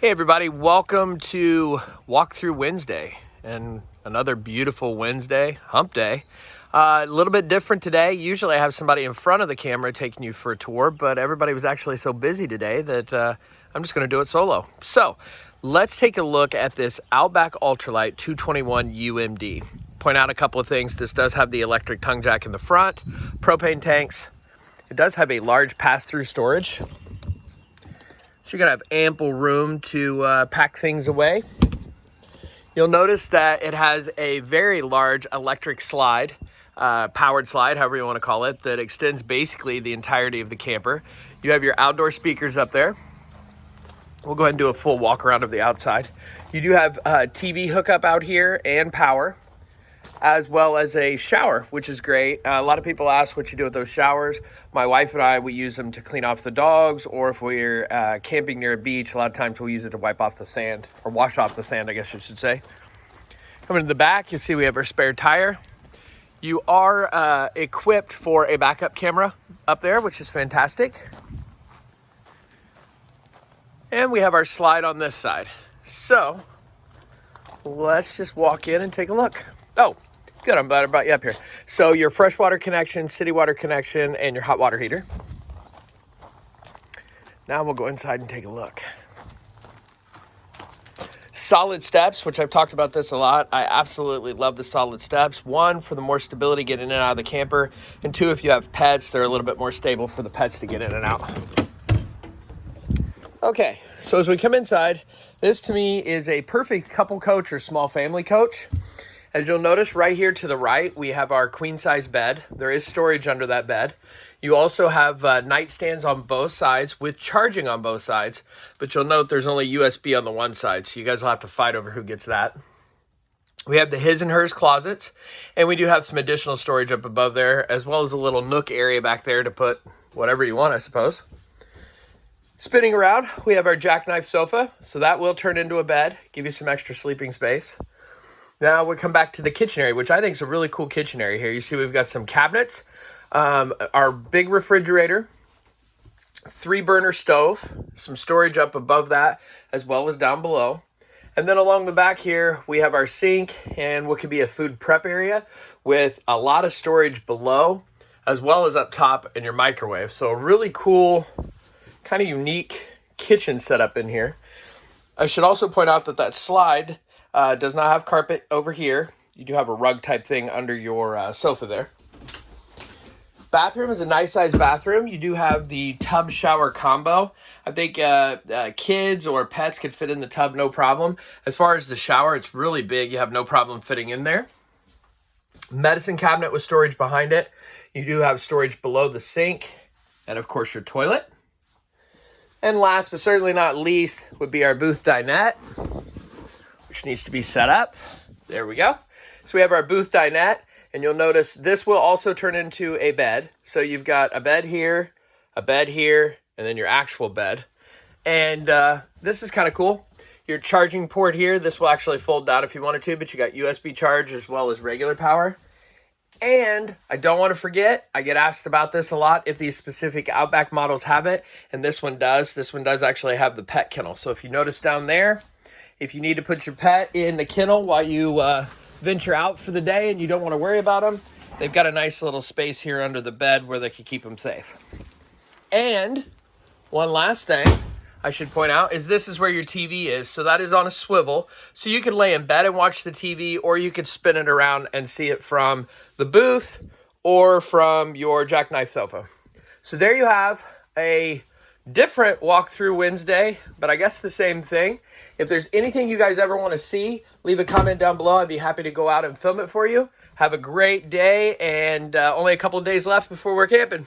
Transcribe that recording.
Hey everybody, welcome to Walkthrough Wednesday and another beautiful Wednesday, hump day. Uh, a little bit different today. Usually I have somebody in front of the camera taking you for a tour, but everybody was actually so busy today that uh, I'm just gonna do it solo. So let's take a look at this Outback Ultralight 221 UMD. Point out a couple of things. This does have the electric tongue jack in the front, propane tanks. It does have a large pass-through storage so you're gonna have ample room to uh, pack things away. You'll notice that it has a very large electric slide, uh, powered slide, however you wanna call it, that extends basically the entirety of the camper. You have your outdoor speakers up there. We'll go ahead and do a full walk around of the outside. You do have uh, TV hookup out here and power as well as a shower, which is great. Uh, a lot of people ask what you do with those showers. My wife and I, we use them to clean off the dogs, or if we're uh, camping near a beach, a lot of times we'll use it to wipe off the sand, or wash off the sand, I guess you should say. Coming to the back, you'll see we have our spare tire. You are uh, equipped for a backup camera up there, which is fantastic. And we have our slide on this side. So let's just walk in and take a look. Oh, Good, I'm glad I brought you up here. So your freshwater connection, city water connection, and your hot water heater. Now we'll go inside and take a look. Solid steps, which I've talked about this a lot. I absolutely love the solid steps. One, for the more stability getting in and out of the camper. And two, if you have pets, they're a little bit more stable for the pets to get in and out. Okay, so as we come inside, this to me is a perfect couple coach or small family coach. As you'll notice right here to the right, we have our queen size bed. There is storage under that bed. You also have uh, nightstands on both sides with charging on both sides, but you'll note there's only USB on the one side, so you guys will have to fight over who gets that. We have the his and hers closets, and we do have some additional storage up above there, as well as a little nook area back there to put whatever you want, I suppose. Spinning around, we have our jackknife sofa, so that will turn into a bed, give you some extra sleeping space. Now we come back to the kitchen area, which I think is a really cool kitchen area here. You see we've got some cabinets, um, our big refrigerator, three burner stove, some storage up above that as well as down below. And then along the back here, we have our sink and what could be a food prep area with a lot of storage below as well as up top in your microwave. So a really cool, kind of unique kitchen setup in here. I should also point out that that slide uh, does not have carpet over here. You do have a rug type thing under your uh, sofa there. Bathroom is a nice size bathroom. You do have the tub shower combo. I think uh, uh, kids or pets could fit in the tub no problem. As far as the shower, it's really big. You have no problem fitting in there. Medicine cabinet with storage behind it. You do have storage below the sink and of course your toilet. And last but certainly not least would be our booth dinette which needs to be set up. There we go. So we have our booth dinette, and you'll notice this will also turn into a bed. So you've got a bed here, a bed here, and then your actual bed. And uh, this is kind of cool. Your charging port here, this will actually fold down if you wanted to, but you got USB charge as well as regular power. And I don't want to forget, I get asked about this a lot, if these specific Outback models have it, and this one does. This one does actually have the pet kennel. So if you notice down there, if you need to put your pet in the kennel while you uh, venture out for the day and you don't want to worry about them, they've got a nice little space here under the bed where they can keep them safe. And one last thing I should point out is this is where your TV is. So that is on a swivel. So you can lay in bed and watch the TV or you could spin it around and see it from the booth or from your jackknife sofa. So there you have a different walkthrough Wednesday, but I guess the same thing. If there's anything you guys ever want to see, leave a comment down below. I'd be happy to go out and film it for you. Have a great day and uh, only a couple days left before we're camping.